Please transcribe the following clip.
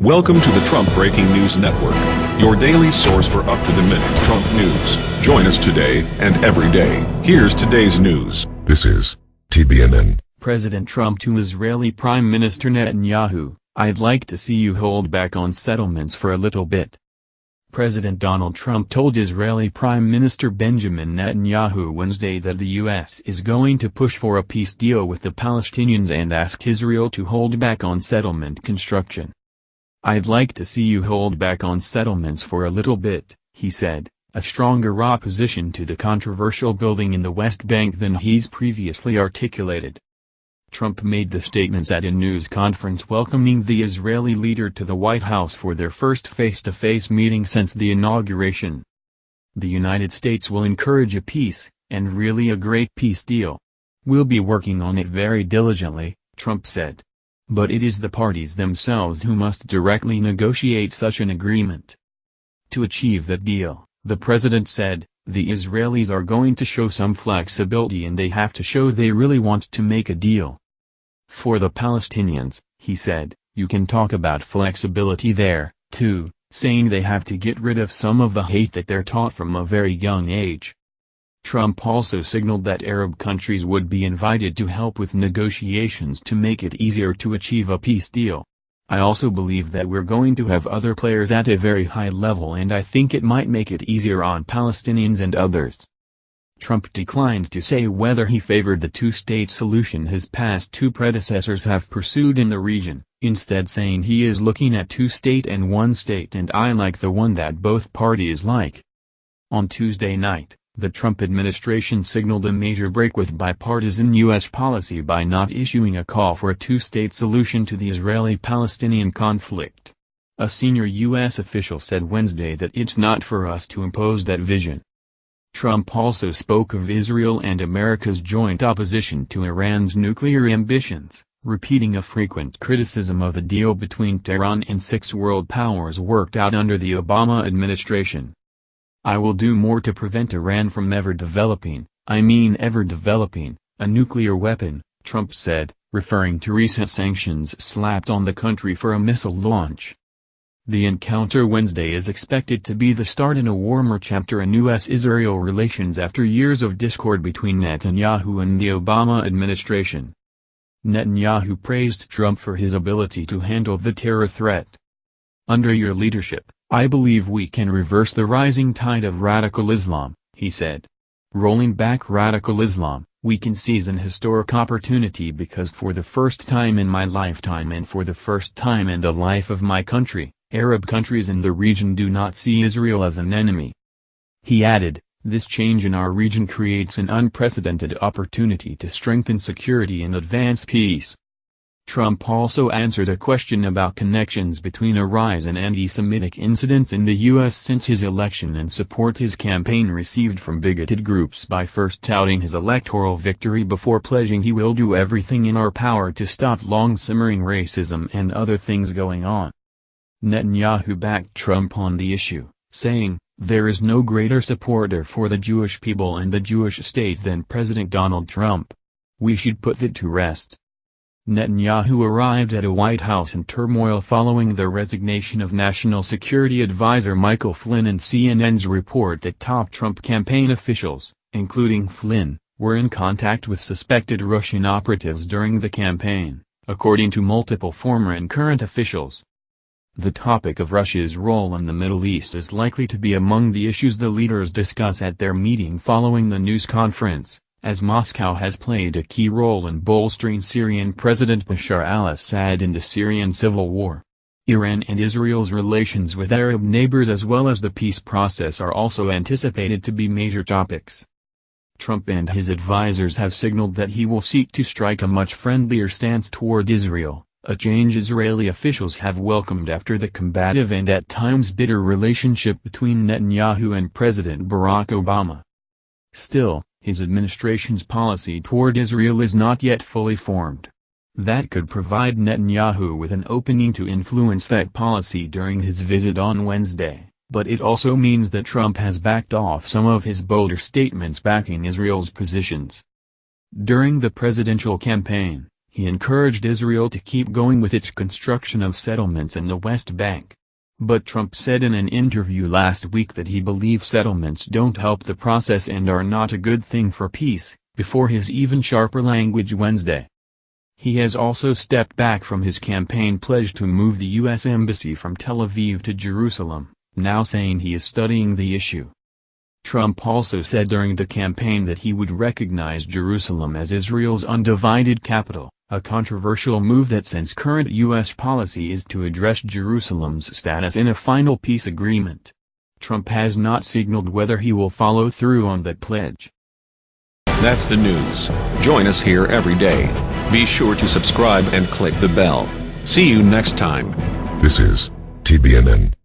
Welcome to the Trump Breaking News Network, your daily source for up-to-the-minute Trump news. Join us today and every day. Here's today's news. This is TBNN. President Trump to Israeli Prime Minister Netanyahu, I'd like to see you hold back on settlements for a little bit. President Donald Trump told Israeli Prime Minister Benjamin Netanyahu Wednesday that the U.S. is going to push for a peace deal with the Palestinians and asked Israel to hold back on settlement construction. I'd like to see you hold back on settlements for a little bit, he said, a stronger opposition to the controversial building in the West Bank than he's previously articulated. Trump made the statements at a news conference welcoming the Israeli leader to the White House for their first face-to-face -face meeting since the inauguration. The United States will encourage a peace, and really a great peace deal. We'll be working on it very diligently, Trump said. But it is the parties themselves who must directly negotiate such an agreement. To achieve that deal, the president said, the Israelis are going to show some flexibility and they have to show they really want to make a deal. For the Palestinians, he said, you can talk about flexibility there, too, saying they have to get rid of some of the hate that they're taught from a very young age. Trump also signaled that Arab countries would be invited to help with negotiations to make it easier to achieve a peace deal. I also believe that we're going to have other players at a very high level and I think it might make it easier on Palestinians and others. Trump declined to say whether he favored the two-state solution his past two predecessors have pursued in the region, instead saying he is looking at two-state and one-state and I like the one that both parties like. On Tuesday night, the Trump administration signaled a major break with bipartisan U.S. policy by not issuing a call for a two-state solution to the Israeli-Palestinian conflict. A senior U.S. official said Wednesday that it's not for us to impose that vision. Trump also spoke of Israel and America's joint opposition to Iran's nuclear ambitions, repeating a frequent criticism of the deal between Tehran and six world powers worked out under the Obama administration. I will do more to prevent Iran from ever developing, I mean ever developing, a nuclear weapon, Trump said, referring to recent sanctions slapped on the country for a missile launch. The encounter Wednesday is expected to be the start in a warmer chapter in U.S.-Israel relations after years of discord between Netanyahu and the Obama administration. Netanyahu praised Trump for his ability to handle the terror threat. Under your leadership, I believe we can reverse the rising tide of radical Islam, he said. Rolling back radical Islam, we can seize an historic opportunity because for the first time in my lifetime and for the first time in the life of my country, Arab countries in the region do not see Israel as an enemy. He added, this change in our region creates an unprecedented opportunity to strengthen security and advance peace. Trump also answered a question about connections between a rise in anti-Semitic incidents in the U.S. since his election and support his campaign received from bigoted groups by first touting his electoral victory before pledging he will do everything in our power to stop long-simmering racism and other things going on. Netanyahu backed Trump on the issue, saying, there is no greater supporter for the Jewish people and the Jewish state than President Donald Trump. We should put that to rest. Netanyahu arrived at a White House in turmoil following the resignation of National Security Advisor Michael Flynn and CNN's report that top Trump campaign officials, including Flynn, were in contact with suspected Russian operatives during the campaign, according to multiple former and current officials. The topic of Russia's role in the Middle East is likely to be among the issues the leaders discuss at their meeting following the news conference as Moscow has played a key role in bolstering Syrian President Bashar al-Assad in the Syrian civil war. Iran and Israel's relations with Arab neighbors as well as the peace process are also anticipated to be major topics. Trump and his advisers have signaled that he will seek to strike a much friendlier stance toward Israel, a change Israeli officials have welcomed after the combative and at times bitter relationship between Netanyahu and President Barack Obama. Still, his administration's policy toward Israel is not yet fully formed. That could provide Netanyahu with an opening to influence that policy during his visit on Wednesday, but it also means that Trump has backed off some of his bolder statements backing Israel's positions. During the presidential campaign, He encouraged Israel to keep going with its construction of settlements in the West Bank. But Trump said in an interview last week that he believes settlements don't help the process and are not a good thing for peace, before his even sharper language Wednesday. He has also stepped back from his campaign pledge to move the U.S. Embassy from Tel Aviv to Jerusalem, now saying he is studying the issue. Trump also said during the campaign that he would recognize Jerusalem as Israel's undivided capital, a controversial move that since current U.S. policy is to address Jerusalem's status in a final peace agreement. Trump has not signaled whether he will follow through on that pledge. That's the news. Join us here every day. Be sure to subscribe and click the bell. See you next time. This is TBNN.